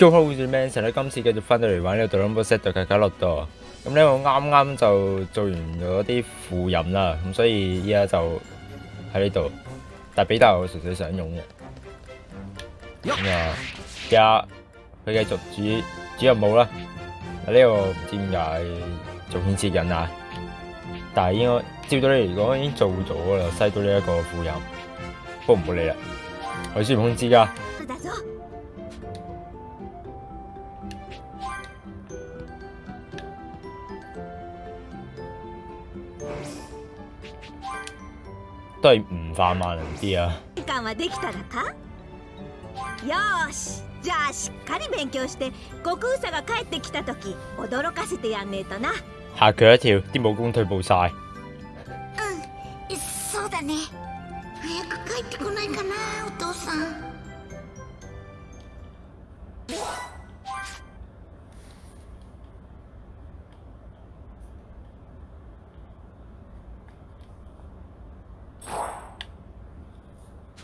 都好似 Manson 咧，今次繼續翻到嚟玩呢個 Dragon Ball Z 嘅卡洛多。咁咧我啱啱就做完咗啲副任啦，咁所以依家就喺呢度。但比達我純粹想用嘅。咁啊，而家佢繼續主主任務啦。呢、這個唔知點解做顯示緊啊，但係應該照到你嚟講已經做咗啦，篩到呢一個副任。不過唔好理啦，我孫悟空知㗎。都係唔化萬能啲啊！間はできたらか？よーし。じゃあしっかり勉強して悟空さが帰ってきた時驚かせてやんねえとな。嚇佢一跳，啲武功退步晒。うん。そうだね。早く帰ってこないかなお父さん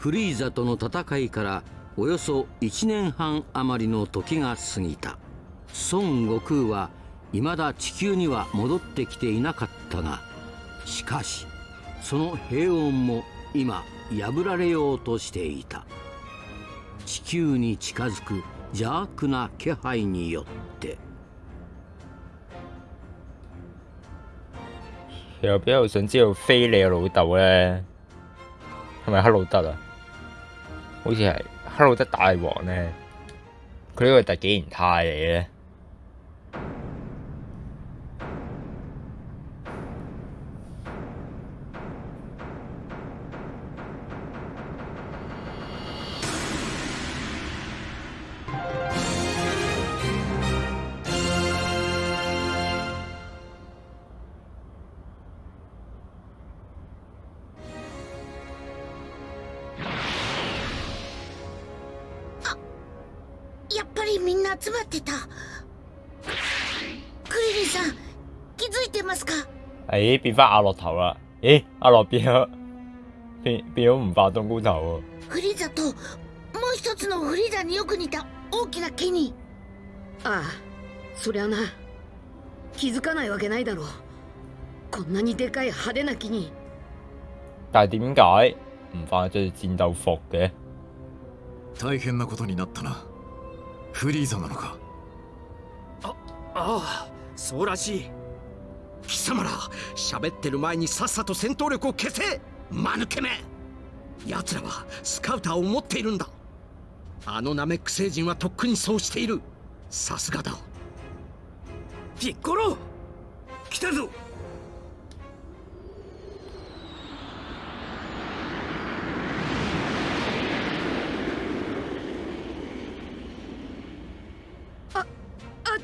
フリーザとの戦いからおよそ1年半余りの時が過ぎた。孫悟空は未だ地球には戻ってきていなかったがしかしその平穏も今破られようとしていた。地球に近づく邪悪な気配によって。其實比較想知道飛你個老豆咧，係咪黑魯德啊？好似係黑魯德大王咧，佢呢個係第幾形態嚟嘅咧？みんな集まってた。クリリンさん気づいてますか？誒變翻阿樂頭啦！咦，阿樂變咗變變咗唔化冬菇頭フリーザともう一つのフリーザによく似た大きな木にああそりゃな。気づかないわけないだろう。こんなにでかい派手な木に喎。但係點解唔化着戰鬥服嘅？大変なことになったなフリーザなのか？ああそうらしい。貴様ら喋ってる前にさっさと戦闘力を消せ！間抜けめ！奴らはスカウターを持っているんだ。あのナメック星人はとっくにそうしている。さすがだ。ピッコロ来たぞ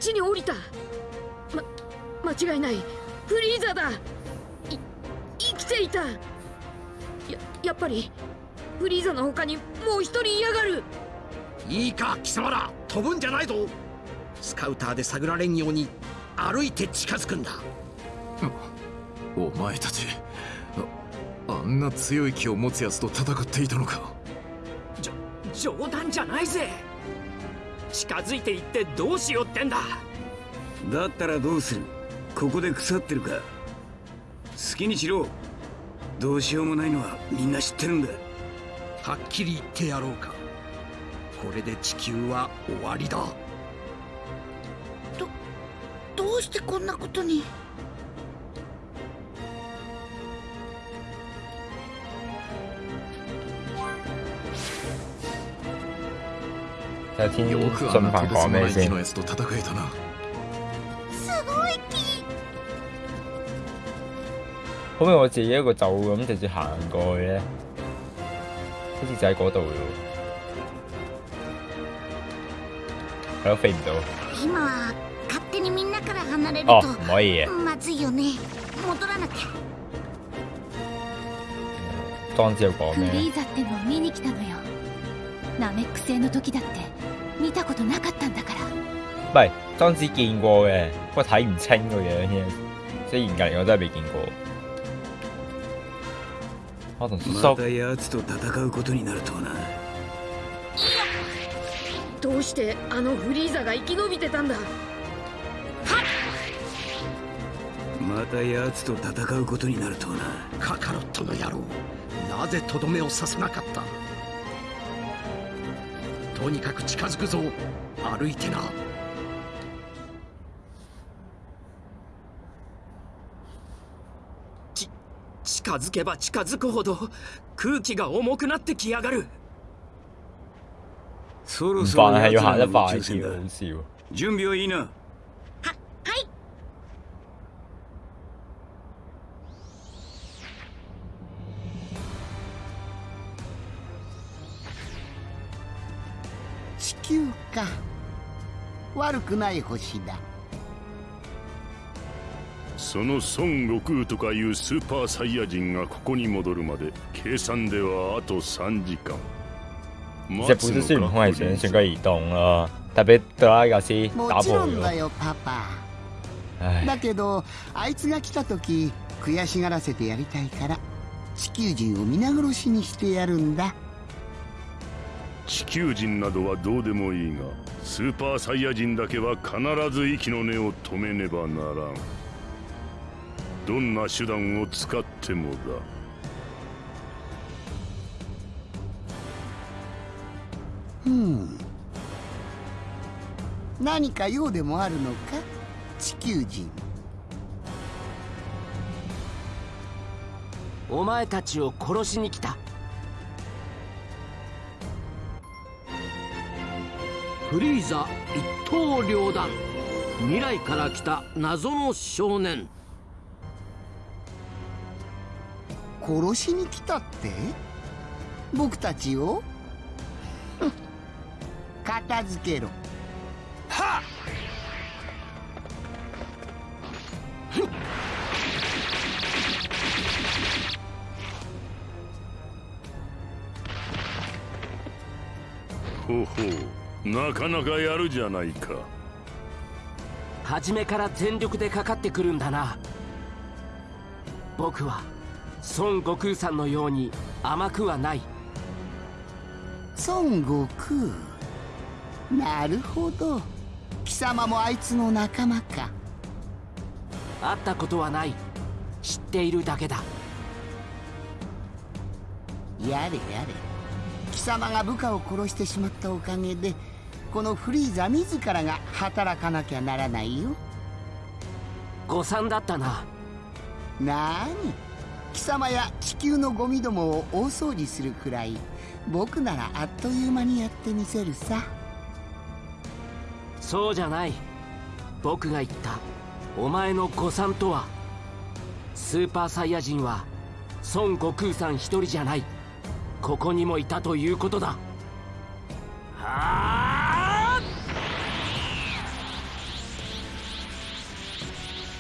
ちに降りた。ま間違いない。フリーザだ。い生きていた。ややっぱりフリーザの他にもう一人いやがる。いいか貴様ら。飛ぶんじゃないぞ。スカウターで探られんように歩いて近づくんだ。お前たちああんな強い気を持つ奴と戦っていたのか。冗談じゃないぜ近づいていってどうしようってんだ。だったらどうする？ここで腐ってるか？好きにしろ。どうしようもないのはみんな知ってるんだ。はっきり言ってやろうか。これで地球は終わりだ。どうしてこんなことに？睇下天よくあ信んな鵬講咩とてつもない木先の？やつと戦えたなすごい木可唔可以我自己一個走咁直接行過去咧？好似就喺嗰度嘅喎，係咯，飛唔到。今は勝手にみんなから離れる哦，と唔可以嘅。まずいよね戻らなきゃ莊子有講フリ咩？ーザってのを見に来たのよナメック星の時だって見たことなかったんだから。唔係莊子見過嘅，不過睇唔清個樣啫。所以嚴格嚟講真係未見過。我同叔叔。また奴と戦うことになるとはな。どううしてあのフリーザが生き延びてたんだ？また奴と戦うことになるとはな。カカロットの野郎。なぜとどめを刺さなかった？とにかく近づくぞ。歩いてな。ち近づけば近づくほど空気が重くなってきやがる。そろ唔そろ。準備はいいな悪くない星だ。その孫悟空とかいうスーパーサイヤ人がここに戻るまで計算ではあと3時間。这不是孙悟空係想旋個移動咯，特別德拉格斯も打破ちろんだ咗。よパパ。唉，だけどあいつが来た時悔しがらせてやりたいから地球人を皆殺しにしてやるんだ地球人などはどうでもいいがスーパーサイヤ人だけは必ず息の根を止めねばならん。どんな手段を使ってもだ。うん。何か用でもあるのか地球人。お前たちを殺しに来たフリーザ一刀両断。未来から来た謎の少年。殺しに来たって？僕たちを？片付けろ。なかなかやるじゃないか。初めから全力でかかってくるんだな。僕は孫悟空さんのように甘くはない。孫悟空？なるほど。貴様もあいつの仲間か。会ったことはない。知っているだけだ。やれやれ。貴様が部下を殺してしまったおかげでこのフリーザ自らが働かなきゃならないよ。誤算だったな。なーに？貴様や地球のゴミどもを大掃除するくらい僕ならあっという間にやってみせるさ。そうじゃない。僕が言った。お前の誤算とはスーパーサイヤ人は孫悟空さん一人じゃない。ここにもいたということだ。は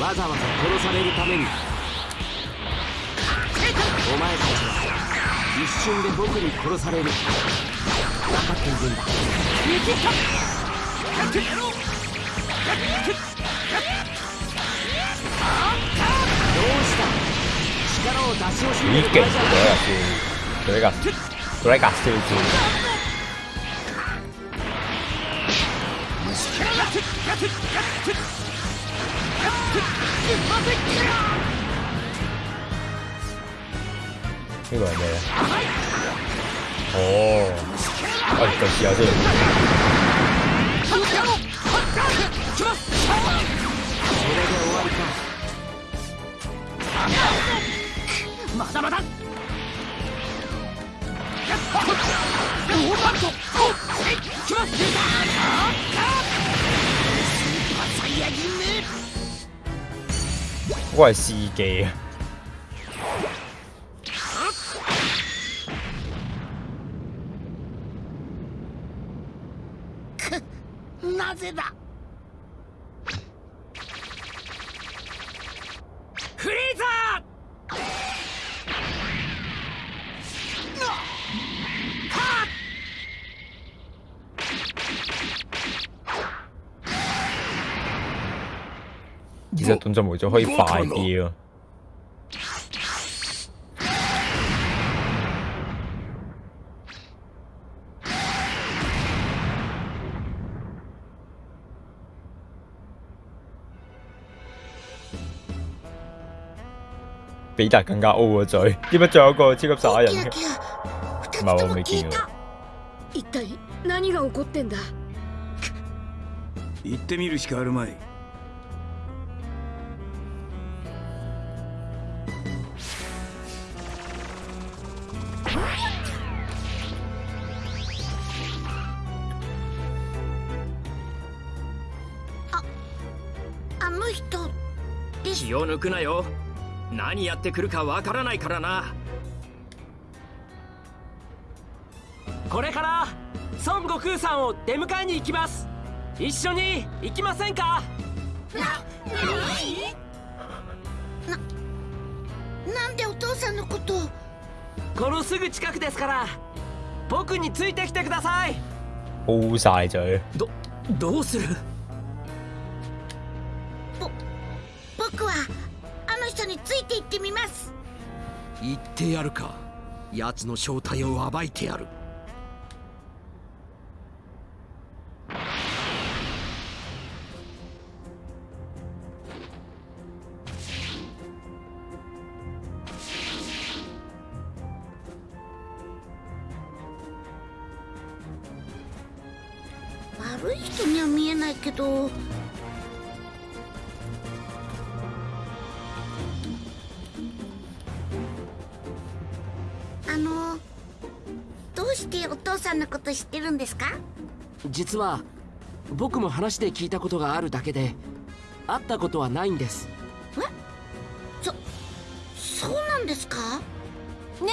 わざわざ殺されるために。お前たちは一瞬で僕に殺される。分かっているんだどう。した力を出し惜しんで幾勁る場合じゃない嗰一架笑，嗰一架嗰一架笑住。呢個係咩咧？哦，我哋試下先。それで終わりかまだまだ嗰個係司機啊！な なぜだ 其實動作模組可以快啲咯。比達更加 O 個嘴，點解仲有一個超級撒人嘅？唔係我未見過。一体何が起こってんだ行ってみるしかあるまい の人気を抜くなよ。何やってくるかわからないからな。これから孫悟空さんを出迎えに行きます。一緒に行きませんか？なんでお父さんのことを？このすぐ近くですから僕についてきてください。O 晒嘴。どどうする？ってやるか。奴の正体を暴いてやる。悪い人には見えないけどお父さんのこと知ってるんですか？実は僕も話で聞いたことがあるだけで会ったことはないんです。そうなんですか？ね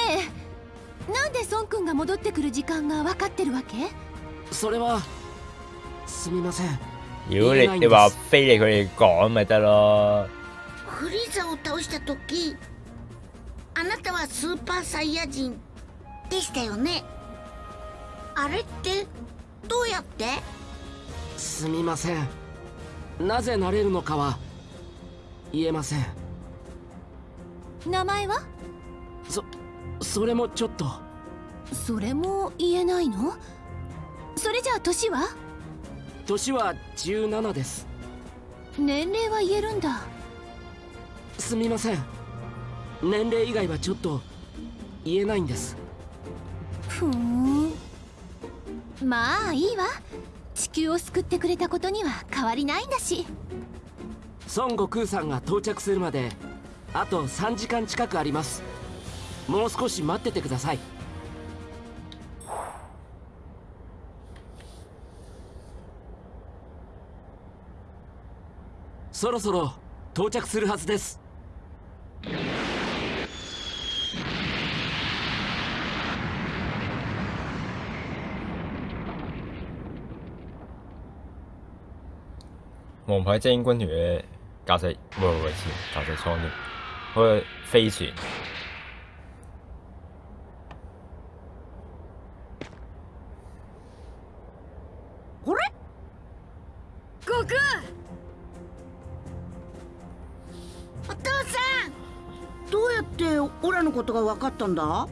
えなんで孫くんが戻ってくる時間が分かってるわけ？それはすみません。如果你你話飛嚟佢哋講咪得咯。フリーザを倒した時あなたはスーパーサイヤ人でしたよね？あれってどうやって？すみません。なぜなれるのかは言えません。名前は？そそれもちょっと。それも言えないの？それじゃあ年は？年は17です。年齢は言えるんだ。すみません。年齢以外はちょっと言えないんです。ふーんまあいいわ。地球を救ってくれたことには変わりないんだし。孫悟空さんが到着するまであと3時間近くあります。もう少し待っててください。そろそろ到着するはずです。王牌精英軍團嘅駕駛，唔係唔係駕駛艙添，嗰個飛船。これ？悟空お父さん。どうやってオラのことが分かったんだ？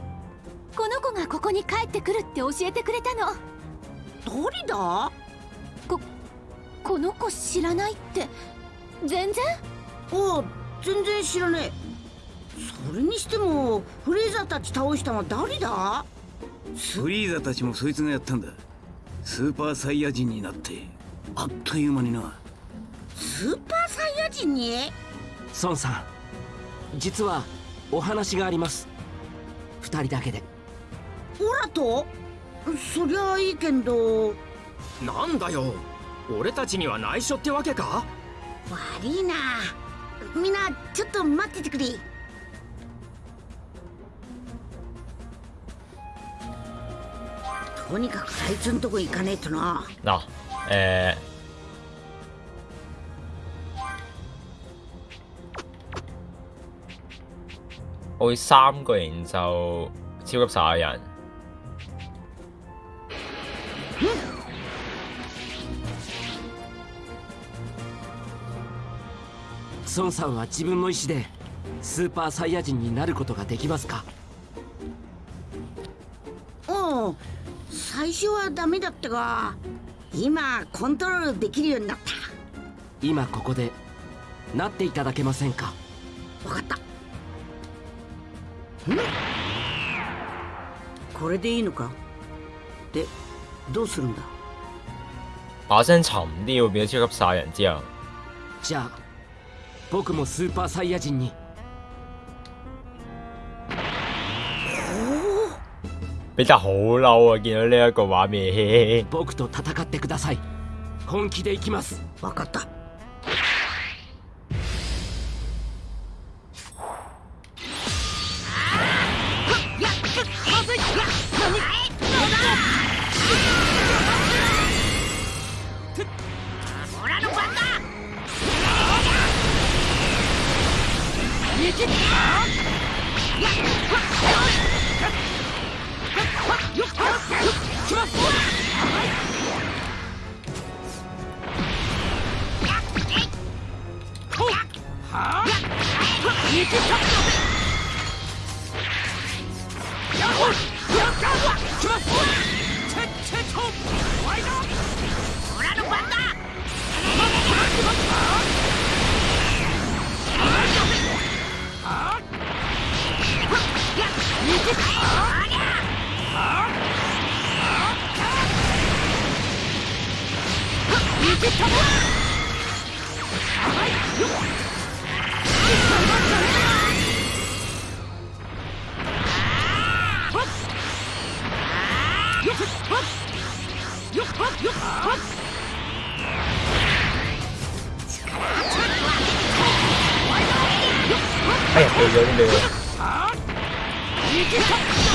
この子がここに帰ってくるって教えてくれたの。誰だ？ここの子知らないって。全然？おう全然知らねえ。それにしてもフレーザーたち倒したのは誰だ？フリーザたちもそいつがやったんだ。スーパーサイヤ人になってあっという間にな。スーパーサイヤ人に？孫さん実はお話があります。二人だけで。オラと？そりゃいいけど。なんだよ俺たちには内緒ってわけか？悪いな。みんなちょっと待っててくれ。とにかくあいつんとこ行かねえとな。あえー。我會三個人就超級殺人孫さんは自分の意思でスーパーサイヤ人になることができますか？おう最初はダメだったが今コントロールできるようになった。今ここでなっていただけませんか？分かった。ん？これでいいのか？でどうするんだ？把聲沉啲要變咗超級撒人之後，じゃあ僕もスーパーサイヤ人に。比達好嬲啊！見到呢一個畫面，僕と戦ってください。本気で行きます。分かった哎呀，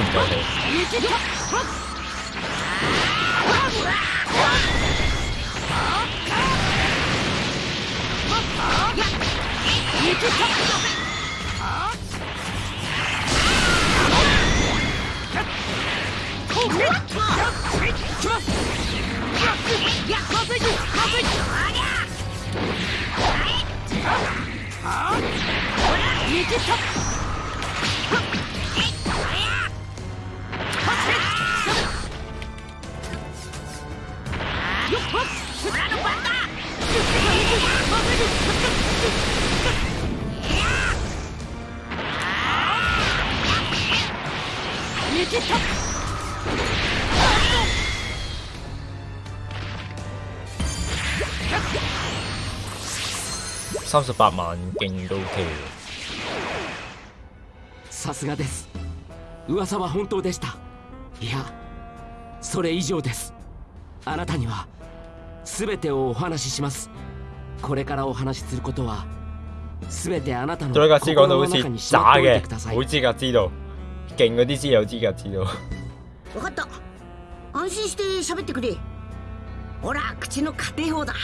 對咗啲咩？即係三十八萬勁都 OK さすがです。噂は本当でした。いやそれ以上です。あなたには全てをお話しします。これからお話しすることは全てあなたの心の中にしまっておいてくださ，い勁嗰啲先有資格知道。分かった安心して喋ってくれほら口の家庭法だ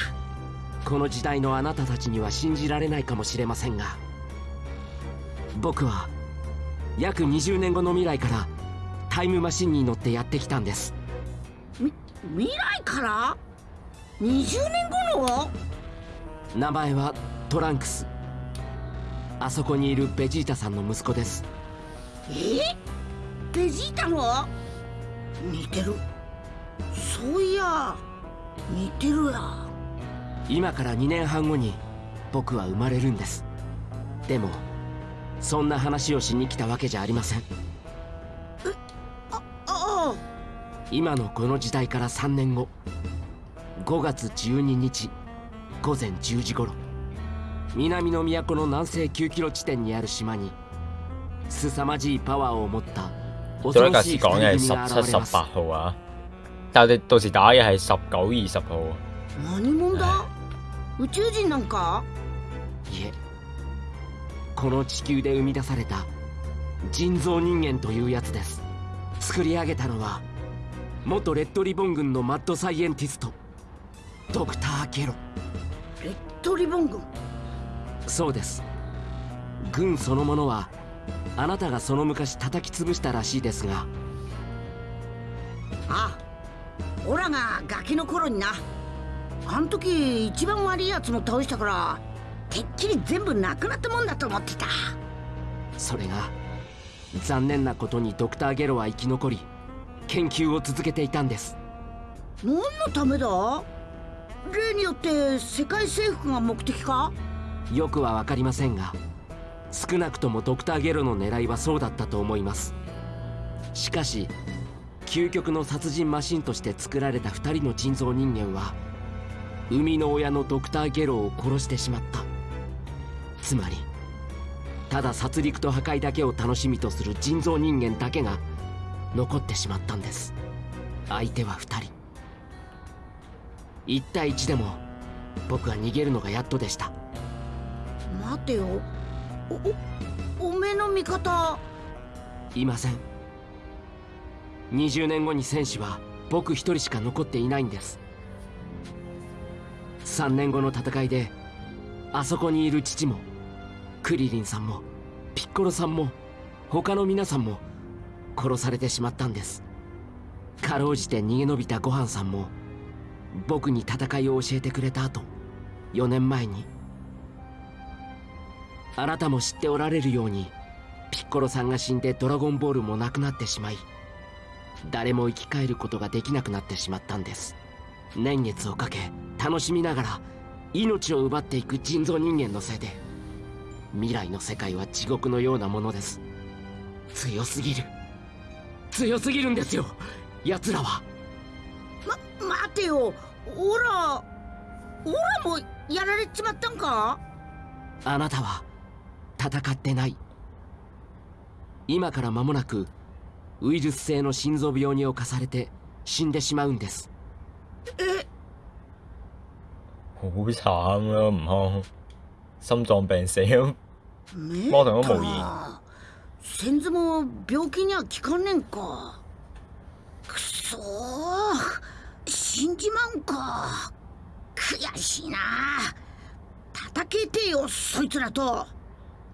この時代のあなたたちには信じられないかもしれませんが僕は約20年後の未来からタイムマシンに乗ってやってきたんですみ未来から20年後の名前はトランクスあそこにいるベジータさんの息子ですえ？ベジータの似てる。そういや似てるや。今から2年半後に僕は生まれるんです。でもそんな話をしに来たわけじゃありません。ああ今のこの時代から3年後。5月12日午前10時頃。南の都の南西9キロ地点にある島に凄まじいパワーを持った恐再架ろしい師講嘅十七、十八號啊，但係我哋到時打嘅係十九、二十號。何者だ？宇宙人なんか？いえ。この地球で生み出された人造人間というやつです。作り上げたのは元レッドリボン軍のマッドサイエンティストドクター・ゲロ。レッドリボン軍？そうです。軍そのものはあなたがその昔叩き潰したらしいですが。あオラがガキの頃にな。あん時一番悪いやつも倒したからてっきり全部なくなったもんだと思ってた。それが残念なことにドクター・ゲロは生き残り研究を続けていたんです。何のためだ？例によって世界征服が目的か？よくは分かりませんが少なくともドクター・ゲロの狙いはそうだったと思います。しかし究極の殺人マシンとして作られた2人の人造人間は生みの親のドクター・ゲロを殺してしまった。つまりただ殺戮と破壊だけを楽しみとする人造人間だけが残ってしまったんです。相手は2人。1対1でも僕は逃げるのがやっとでした。待てよ。おおめえの味方。いません。20年後に戦士は僕一人しか残っていないんです。3年後の戦いであそこにいる父もクリリンさんもピッコロさんも他の皆さんも殺されてしまったんです。かろうじて逃げ延びたごはんさんも僕に戦いを教えてくれた後4年前にあなたも知っておられるようにピッコロさんが死んでドラゴンボールもなくなってしまい誰も生き返ることができなくなってしまったんです。年月をかけ楽しみながら命を奪っていく人造人間のせいで未来の世界は地獄のようなものです。強すぎる。強すぎるんですよ奴らは。ま待てよ。オラオラもやられちまったんか？あなたは戦ってない。今から間もなくウイルス性の心臓病に侵されて死んでしまうんです。え好慘啊！悟空心臟病死咁，目魔童都無言。か先祖も病気には効かねんか。くそー。死んじまうんか。悔しいな。叩けてよそいつらと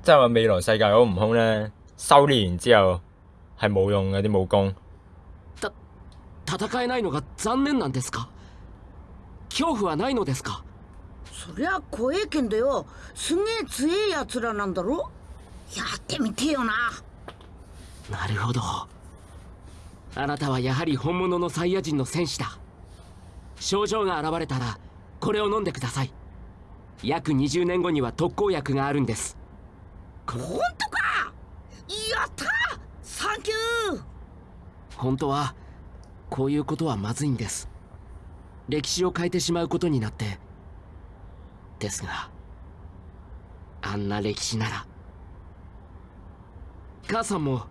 即係話未來世界嗰個悟空咧，修練完之後係冇用嘅啲武功。戦えないのが残念なんですか恐怖はないのですかそりゃ怖えけんどよすげえ強えやつらなんだろやってみてよななるほどあなたはやはり本物のサイヤ人の戦士だ症状が現れたらこれを飲んでください約20年後には特効薬があるんです本当か？やった！サンキュー！本当はこういうことはまずいんです。歴史を変えてしまうことになって。ですがあんな歴史なら。母さんも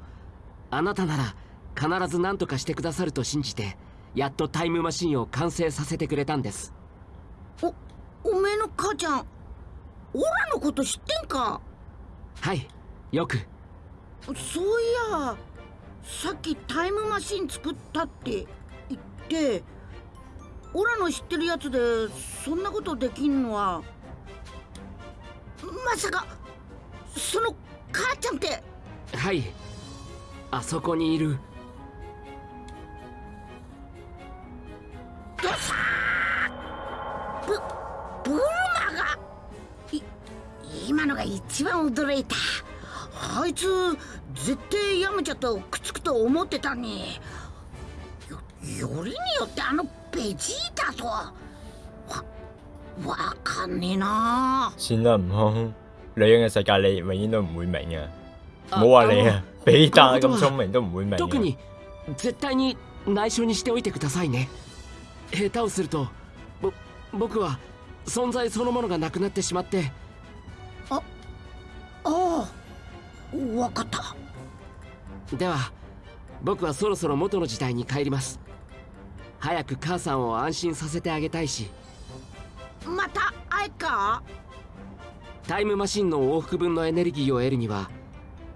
あなたなら必ず何とかしてくださると信じてやっとタイムマシンを完成させてくれたんです。おおめえの母ちゃんオラのこと知ってんか？はいよく。そういやさっきタイムマシン作ったって言ってオラの知ってるやつでそんなことできんのは。まさかその母ちゃんって。はいあそこにいる驚いた。あいつ絶対ヤムチャとくっつくと思ってたによよりによってあのベジータとはわわかんねえな。算啦，悟空，你嘅世界你永遠都唔會明你啊，比達咁聰明都唔會明嘅。特に絶対に内緒にしておいてくださいね。下手をするとぼ僕は存在そのものがなくなってしまってああわかった。では僕はそろそろ元の時代に帰ります。早く母さんを安心させてあげたいし。また会えっか？タイムマシンの往復分のエネルギーを得るには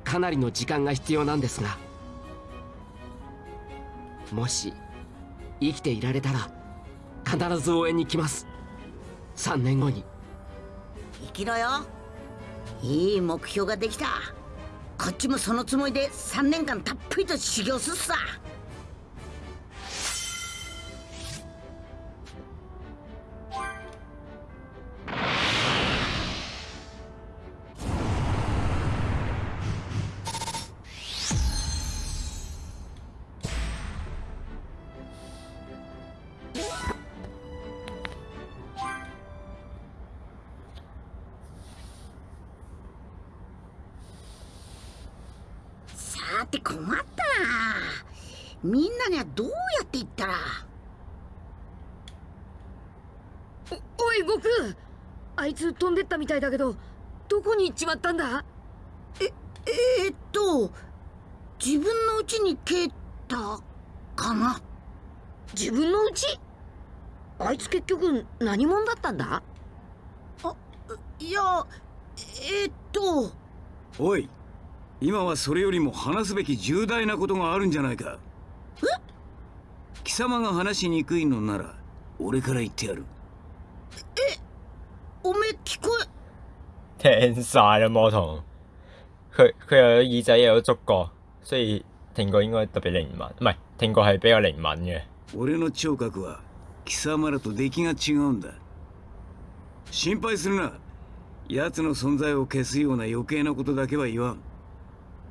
かなりの時間が必要なんですが。もし生きていられたら必ず応援に来ます。3年後に。生きろよいい目標ができた。こっちもそのつもりで3年間たっぷりと修行すっさ。飛んでったみたいだけどどこに行っちまったんだ？ええー、っと自分の家に帰ったかな？自分の家？あいつ結局何者だったんだ？あいやえー、っと。おい今はそれよりも話すべき重大なことがあるんじゃないか。え？貴様が話しにくいのなら俺から言ってやる。えおめ聞こ聽晒啦魔童，佢佢又有耳仔又有觸覺，所以聽過應該特別靈敏，唔係聽過係比較靈敏嘅。俺の聴覚は貴様らと出来が違うんだ。心配するな。奴の存在を消すような余計なことだけは言わん。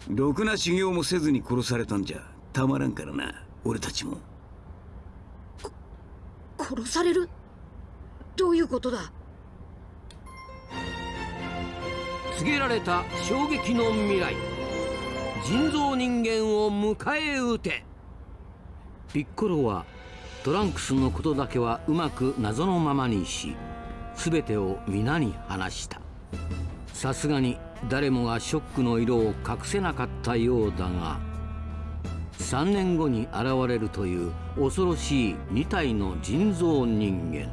ろくな修行もせずに殺されたんじゃたまらんからな俺たちも。殺される？どういうことだ？告げられた衝撃の未来。人造人間を迎え撃て。ピッコロはトランクスのことだけはうまく謎のままにし全てを皆に話した。さすがに誰もがショックの色を隠せなかったようだが3年後に現れるという恐ろしい2体の人造人間。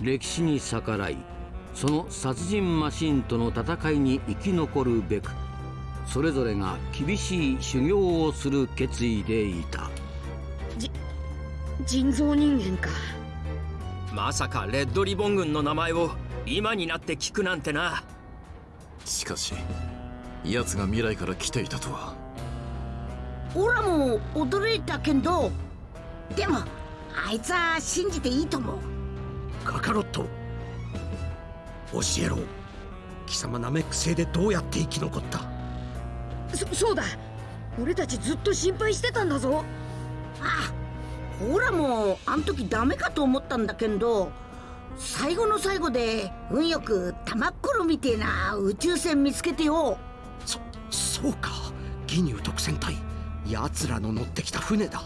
歴史に逆らいその殺人マシンとの戦いに生き残るべくそれぞれが厳しい修行をする決意でいた。人造人間か。まさかレッドリボン軍の名前を今になって聞くなんてな。しかし奴が未来から来ていたとは。オラも驚いたけどでもあいつは信じていいと思う。カカロット教えろ。貴様ナメック星でどうやって生き残った？そそうだ。俺たちずっと心配してたんだぞ。あオラもあん時ダメかと思ったんだけど最後の最後で運よく玉っころみてえな宇宙船見つけてよ。そそうか。ギニュー特戦隊奴らの乗ってきた船だ。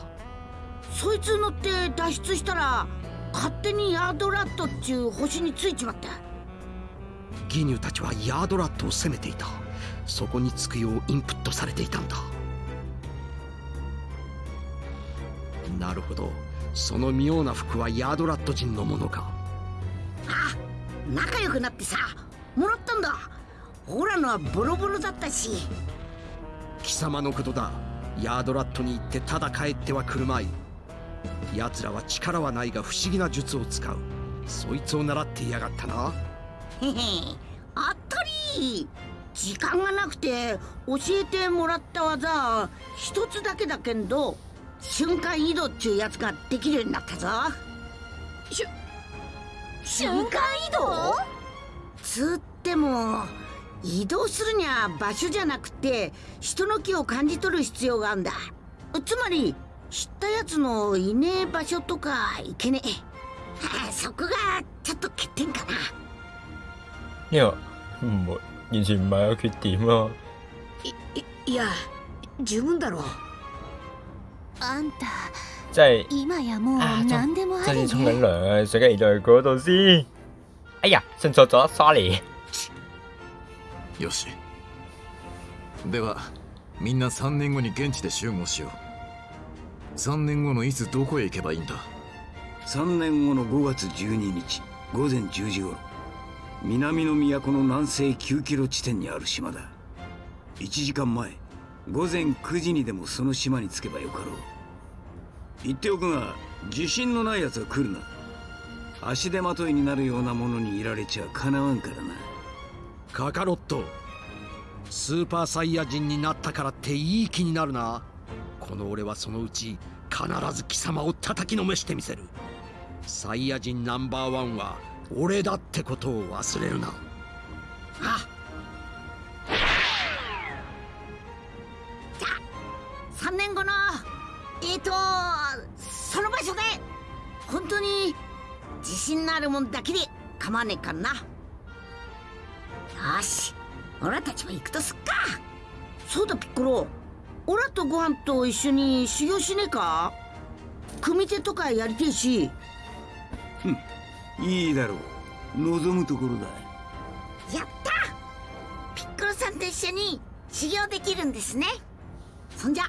そいつ乗って脱出したら勝手にヤードラットっちゅう星についちまったギニューたちはヤードラットを攻めていた。そこに着くようインプットされていたんだ。なるほど。その妙な服はヤードラット人のものか。あ仲良くなってさ。もらったんだ。オラのはボロボロだったし。貴様のことだ。ヤードラットに行ってただ帰ってはくるまい。奴らは力はないが不思議な術を使う。そいつを習っていやがったなあったり。時間がなくて教えてもらった技一つだけだけど瞬間移動っちゅうやつができるようになったぞ。しゅ瞬間移動？つっても移動するには場所じゃなくて人の気を感じ取る必要があるんだ。つまり知ったやつのいねえ場所とかいけねえ。は あそこがちょっと欠点かな呢個唔會完全唔係個缺點咯。いいや十分だろうあんた即係今やもう啊何でもあ真りね係沖緊涼啊！水雞移到去嗰度先。哎呀，信錯咗，sorry。よしではみんな3年後に現地で集合しよう3年後のいつどこへ行けばいいんだ3年後の5月12日午前10時頃南の都の南西9キロ地点にある島だ。1時間前午前9時にでもその島に着けばよかろう。言っておくが自信のない奴は来るな。足手まといになるようなものにいられちゃかなわんからな。カカロットスーパーサイヤ人になったからっていい気になるな。この俺はそのうち必ず貴様を叩きのめしてみせる。サイヤ人ナンバーワンは俺だってことを忘れるな。あ。じゃあ3年後のえっ、ー、とその場所で本当に自信のあるもんだけで構わねえかな。よしオラたちも行くとすっか。そうだピッコロ。オラとご飯と一緒に修行しねえか？組手とかやりてえし。いいだろう。望むところだ。やった！ピッコロさんと一緒に修行できるんですね。そんじゃ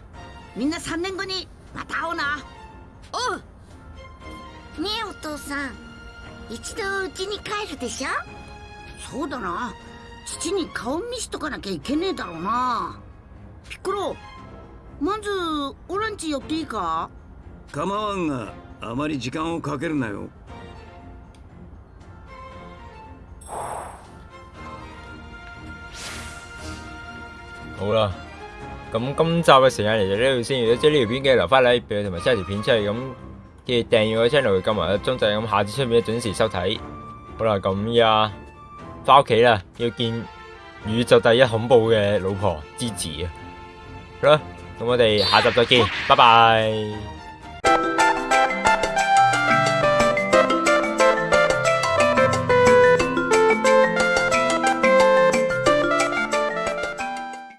みんな3年後にまた会おうな。おう。ねえお父さん。一度家に帰るでしょ？そうだな。父に顔見しとかなきゃいけねえだろうな。ピッコロまずオランチ寄っていいか？構わんがあまり時間をかけるなよ好啦，咁今集嘅时间嚟到呢度先，如果中意呢条片嘅留翻 like 俾，同埋 share 条片出去，咁记住订阅我 channel，揿埋个钟仔，咁下次出片准时收睇。好啦，咁依家翻屋企啦，要见宇宙第一恐怖嘅老婆芝芝啊！好啦，咁我哋下集再见，拜拜。